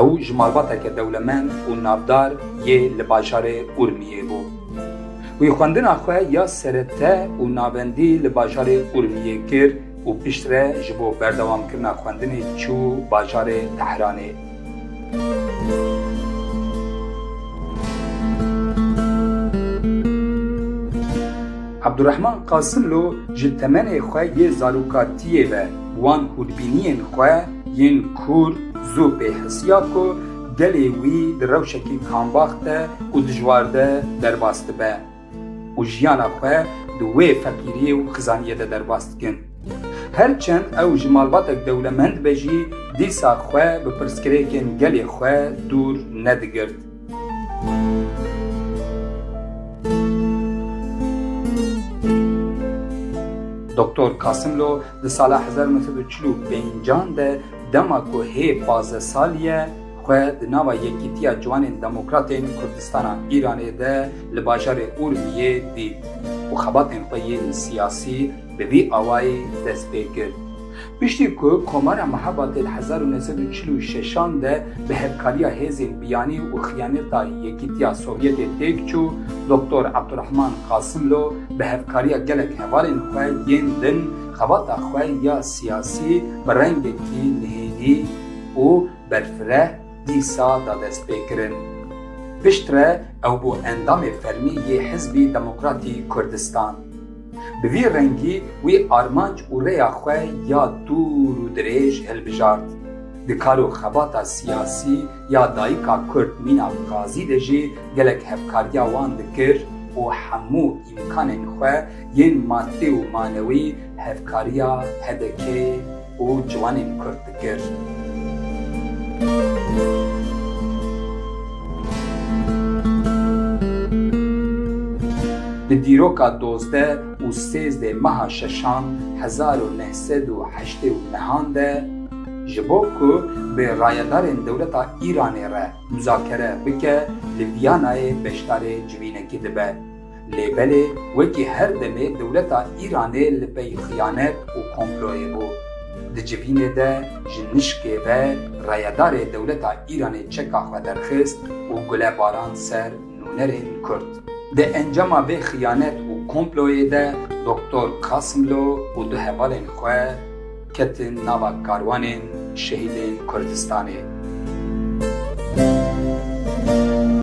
Ew ji malbateke dewlemend û navdar yê li bajarê Urmiyê bû. Wî xwendina xwe ya serete û navendî li bajarê Urmiyê kir û piştre ji bo berdewamkirina xwendinê çû bajarê Tehranê. Abdurehman Qasimlo ji temenê xwe yê zarokatiyê ve Wan hûrbîniyên xwe yên kûr zû pê hisiya ku gelê wî di rewşekî kambax de û dijwar de derbas dibe û jiyana xwe di wê feqîriyê û xizaniyê de derbas dikin. Her çend ew ji malbatek dewlemend be jî dîsa xwe bi pirsgirêkên gelê xwe dûr nedigirt. Doktor Kasimlo di sala hezar û neh sed û çil û pêncan de dema ku hê pazdeh salî ye xwe di nava Yekîtiya Ciwanên Demokratên Kurdistana Îranê de li bajarê Urmiyê dît û xebatên xwe yên siyasî bi vî awayî dest pê kir. Piştî ku Komara Mihebatê di hezar û neh sed û çil û şeşan de bi hevkariya hêzên biyanî û xiyaneta Yekîtiya Sovyetê têk çû, Doktor Abdurahman Qasimlo bi hevkariya gelek hevalên xwe yên din xebata xwe ya siyasî bi rengekî nihênî û berfireh dîsa da destpêkirin. Piştre ew bû endamê fermî yê Hizbî Demokratî Kurdistan. Bi vî rengî wî armanc û rêya xwe ya dûr û dirêj hilbijart. Di kar û xebata siyasî ya dayika Kurd mîna Gazî de jî gelek hevkariya wan dikir û hemû îmkanên xwe yên maddî û manewî hevkariya HDK'ê û ciwanên Kurd dikir. Di dîroka dozdeh û sêzdeh meha şeşan hezar û neh sed û heştê û nehan de ji bo ku bi rayedarên dewleta Îranê re muzakere bike li Vîyanayê beşdarê civînekî dibe. Lê belê wekî her demê dewleta Îranê li pey xiyanet û komployê bû. Di civînê de ji nişkê ve reyedarê dewleta Îranê çeka xwe derxist û gule barand ser nûnerên Kurd. Di encama vê xiyanet û komployê de Doktor Kasimlo û du hevalên xwe ketin nava karwanên şehîdên Kurdistanê.